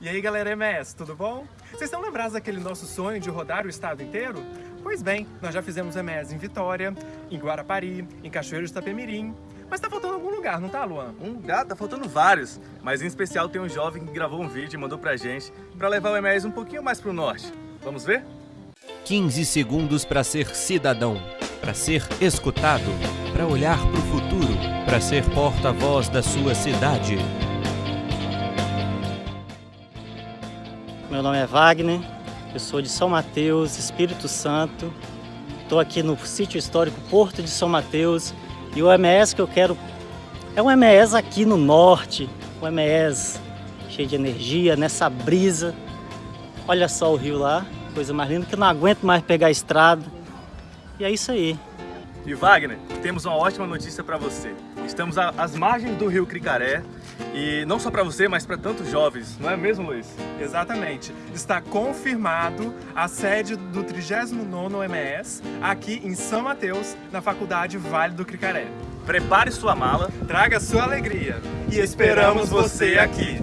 E aí galera MS, tudo bom? Vocês estão lembrados daquele nosso sonho de rodar o estado inteiro? Pois bem, nós já fizemos MS em Vitória, em Guarapari, em Cachoeiro de Itapemirim, mas tá faltando algum lugar, não tá, Luan? Um gato, tá faltando vários, mas em especial tem um jovem que gravou um vídeo e mandou pra gente pra levar o MS um pouquinho mais pro norte. Vamos ver? 15 segundos para ser cidadão, para ser escutado, para olhar para o futuro, para ser porta-voz da sua cidade. Meu nome é Wagner, eu sou de São Mateus, Espírito Santo. Estou aqui no sítio histórico Porto de São Mateus e o MS que eu quero é um MS aqui no norte, um MS cheio de energia, nessa brisa. Olha só o rio lá, coisa mais linda que eu não aguento mais pegar a estrada. E é isso aí. E Wagner, temos uma ótima notícia para você. Estamos às margens do rio Cricaré e não só para você, mas para tantos jovens, não é mesmo, Luiz? Exatamente. Está confirmado a sede do 39º MS aqui em São Mateus, na Faculdade Vale do Cricaré. Prepare sua mala, traga sua alegria e esperamos você aqui.